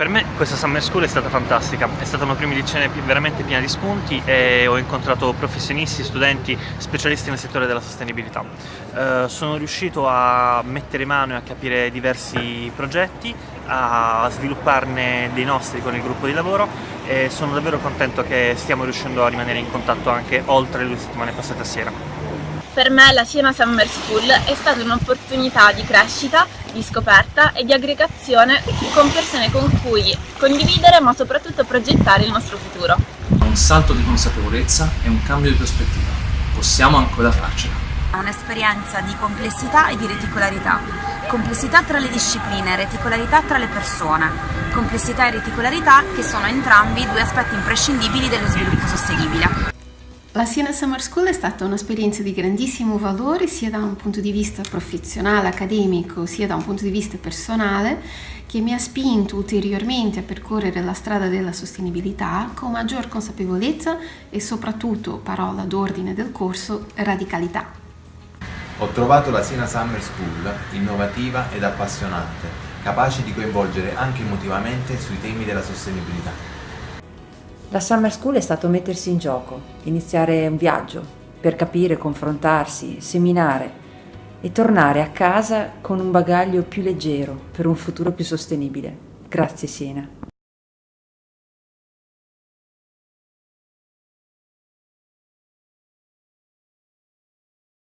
Per me questa Summer School è stata fantastica, è stata una prima edizione veramente piena di spunti e ho incontrato professionisti, studenti, specialisti nel settore della sostenibilità. Eh, sono riuscito a mettere mano e a capire diversi progetti, a svilupparne dei nostri con il gruppo di lavoro e sono davvero contento che stiamo riuscendo a rimanere in contatto anche oltre le due settimane passate a Siena. Per me la Siena Summer School è stata un'opportunità di crescita, di scoperta e di aggregazione con persone con cui condividere ma soprattutto progettare il nostro futuro. Un salto di consapevolezza e un cambio di prospettiva. Possiamo ancora farcela. Un'esperienza di complessità e di reticolarità. Complessità tra le discipline, reticolarità tra le persone. Complessità e reticolarità che sono entrambi due aspetti imprescindibili dello sviluppo sostenibile. La Siena Summer School è stata un'esperienza di grandissimo valore sia da un punto di vista professionale, accademico, sia da un punto di vista personale, che mi ha spinto ulteriormente a percorrere la strada della sostenibilità con maggior consapevolezza e soprattutto, parola d'ordine del corso, radicalità. Ho trovato la Siena Summer School innovativa ed appassionante, capace di coinvolgere anche emotivamente sui temi della sostenibilità. La Summer School è stato mettersi in gioco, iniziare un viaggio per capire, confrontarsi, seminare e tornare a casa con un bagaglio più leggero per un futuro più sostenibile. Grazie Siena.